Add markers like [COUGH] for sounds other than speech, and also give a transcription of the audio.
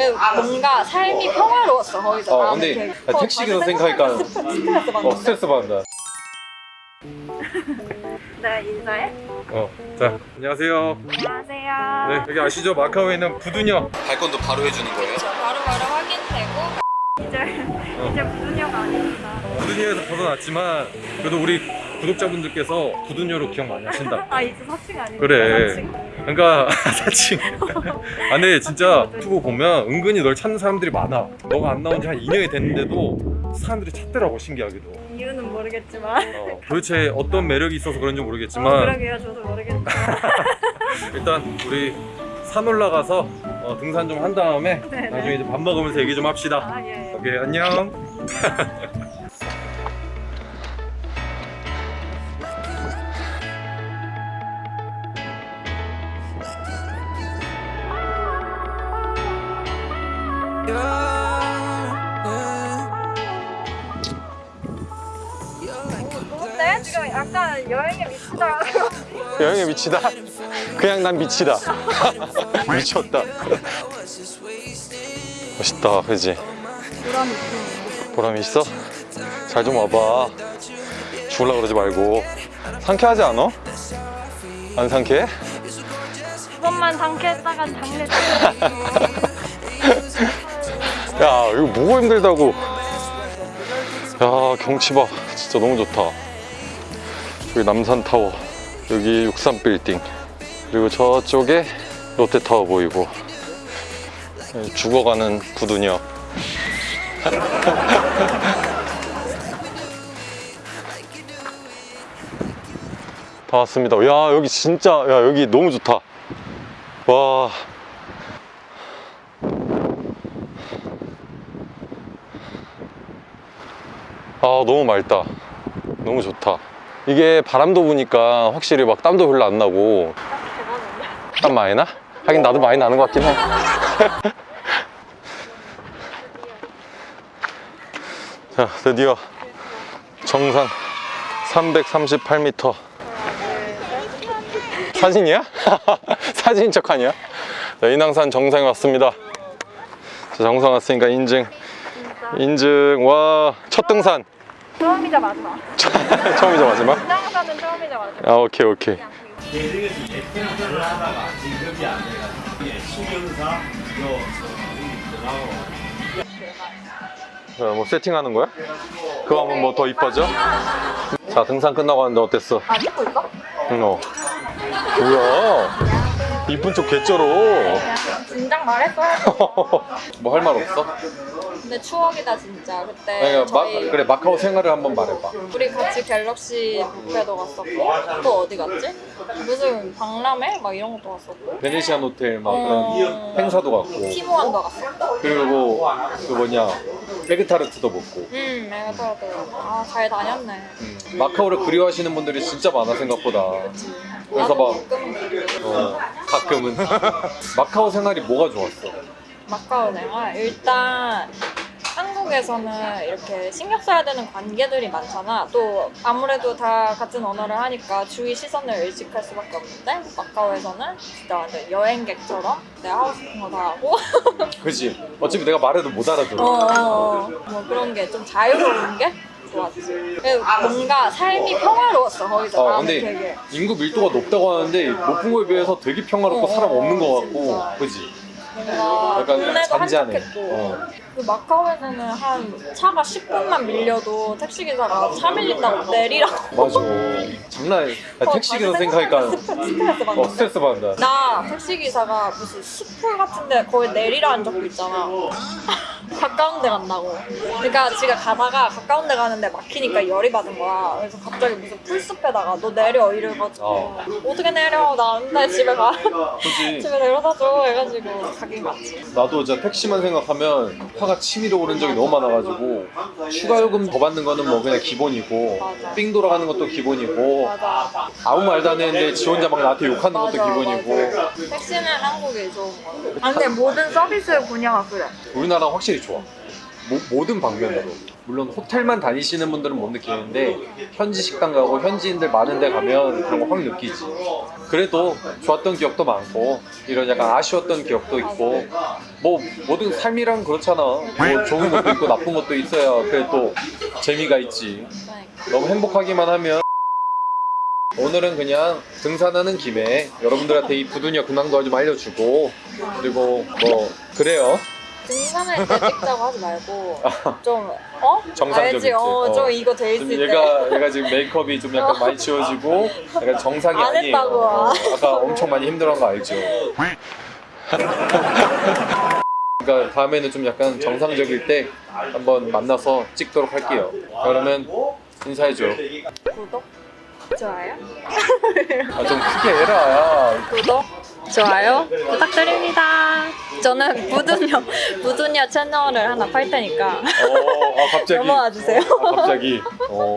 그리고 뭔가 삶이 평화로웠어 거기서. 어, 나는 근데 나 택시 기사 생각하니까 스트레스 받는다. 어 스트레스 받는다. [LAUGHS] 네 인사해. 어, 자 안녕하세요. 안녕하세요. 네 여기 아시죠? 마카오에 있는 부두녀. 발권도 바로 해주는 거예요? 저 바로 바로 확인되고. 이제 이제 부녀가 아닙니다. 부두녀에서 벗어났지만 그래도 우리 구독자분들께서 부두녀로 기억 많이 하신다. [LAUGHS] 아 이제 사칭 아니고 그래. 사칭. 그러니까 [LAUGHS] 사칭 아 근데 진짜 유튜브 보면 은근히 널 찾는 사람들이 많아. 너가 안 나온 지 한 2년이 됐는데도 사람들이 찾더라고 신기하게도. 이유는 모르겠지만. 어, 도대체 어떤 매력이 있어서 그런지 어, 모르겠지만. 그러게요 저도 모르겠지만 일단 우리 산 올라가서 어, 등산 좀 한 다음에 네네. 나중에 이제 밥 먹으면서 얘기 좀 합시다. 아 예. 오케이 안녕 [LAUGHS] 지금 약간 여행에 미치다 여행에 미치다? 그냥 난 미치다 [LAUGHS] 미쳤다 멋있다 그지? 보람 있고 보람 있어? 잘 좀 와봐 죽을라 그러지 말고 상쾌하지 않아? 안 상쾌해? 그것만 상쾌했다간 장례 [LAUGHS] 야 이거 뭐가 힘들다고. 야 경치 봐. 진짜 너무 좋다. 여기 남산타워 여기 63빌딩 그리고 저쪽에 롯데타워 보이고. 여기 죽어가는 부두녀. [LAUGHS] 다 왔습니다. 야 여기 진짜 야 여기 너무 좋다. 와 아 너무 맑다. 너무 좋다. 이게 바람도 부니까 확실히 막 땀도 별로 안 나고. 땀 많이 나? 하긴 나도 많이 나는 것 같긴 해. [LAUGHS] 자, 드디어 정상 338m 사진이야? [LAUGHS] 사진인 척 하냐? 자, 인왕산 정상에 왔습니다. 자, 정상 왔으니까 인증 인증 와 첫 등산 처음이자 마지막 [LAUGHS] 처음이자 마지막? 등장사는 처음이자 마지막 아 오케이 오케이 자, 뭐 세팅하는 거야? 그거 하면 뭐 더 이뻐져? 자 등산 끝나고 왔는데 어땠어? 아 찍고 있어? 응, 어. 뭐야 이쁜 척 개쩔어 진작 말했어야지. [LAUGHS] 뭐할 말 없어? 근데 추억이다 진짜. 그때 아니, 마, 저희 그래 마카오 생활을 한번 말해봐. 우리 같이 갤럭시 뷔페도 갔었고 또 어디 갔지? 무슨 박람회? 막 이런 것도 갔었고. 베네시안 호텔 막 어. 그런 행사도 갔고. 티모안도 갔었고. 그리고 그 뭐냐 에그타르트도 먹고. 음 내가 또아잘 다녔네. 음, 마카오를 그리워하시는 분들이 진짜 많아 생각보다. 그 래서 나도 막 가끔 어, 가끔은. [LAUGHS] 마카오 생활이 뭐가 좋았어? 마카오 생활? 일단 한국에서는 이렇게 신경 써야 되는 관계들이 많잖아. 또 아무래도 다 같은 언어를 하니까 주위 시선을 의식할 수밖에 없는데 마카오에서는 진짜 완전 여행객처럼 내가 하고 싶은 거 다 하고. 그지? 어차피 내가 말해도 못 알아들어. 어어어. 뭐 그런 게 좀 자유로운 게 좋았지 그리고 뭔가 삶이 평화로웠어 거기서. 어, 나는 근데 되게. 인구 밀도가 높다고 하는데 높은 거에 비해서 되게 평화롭고 어, 사람 없는 거. 같고 그지? 뭔가 약간. 한적했고. 어. 그 마카오에서는 한 차가 10분만 밀려도 택시기사가 차 밀린다고 내리라고. 맞아. 장난 아니야 나 택시 기사 생각하니까 스트레스 어, 받는데 스트레스 받는다. 나 택시기사가 무슨 숲풀 같은데 거기 내리라는 적도 있잖아 가까운 데 간다고 그러니까 지가 가다가 가까운 데 가는데 막히니까 열이 받은 거야 그래서 갑자기 무슨 풀숲에다가 너 내려 이래가지고 어. 어떻게 내려 나 안 돼 집에 가 그지? [LAUGHS] 집에 내려다 줘 해가지고 가긴 갔지 나도 진짜 택시만 생각하면 화가 치밀어 오른 적이 너무 많아가지고 추가 요금 더 받는 거는 뭐 그냥 기본이고 맞아. 삥 돌아가는 것도 기본이고 맞아 아무 말도 안 했는데 지 혼자 막 나한테 욕하는 것도 맞아, 기본이고 맞아. 택시는 한국이 좋은 거 같아. 아, 근데 모든 서비스 분야가 그래. 우리나라 확실히 좋아. 모, 모든 방면으로. 물론 호텔만 다니시는 분들은 못 느끼는데 현지 식당 가고 현지인들 많은 데 가면 그런 거 확 느끼지. 그래도 좋았던 기억도 많고 이런 약간 아쉬웠던 기억도 있고 뭐 모든 삶이란 그렇잖아. 뭐 좋은 것도 있고 나쁜 것도 있어야 그래 또 재미가 있지. 너무 행복하기만 하면 오늘은 그냥 등산하는 김에 여러분들한테 이 부두녀 근황도 좀 알려주고 그리고 뭐 그래요 등산할 때 찍자고 하지 말고 [LAUGHS] 좀 어? 정상적이지. 알지? 어, 어. 좀 이거 돼좀 있을 때. 얘가 얘가 지금 메이크업이 좀 약간 많이 지워지고 약간 정상이 안 아니에요. 했다고. 어, 아까 엄청 많이 힘들어한 거 알죠? [LAUGHS] 그러니까 다음에는 좀 약간 정상적일 때 한번 만나서 찍도록 할게요. 그러면 인사해줘. 구독, 좋아요, 아, 좀 크게 해라. 야. 구독, 좋아요 부탁드립니다. 저는 부두녀 부두녀 [LAUGHS] 채널을 하나 팔 테니까 어, 아 갑자기. 넘어와 주세요. 아, 갑자기. [LAUGHS] 어.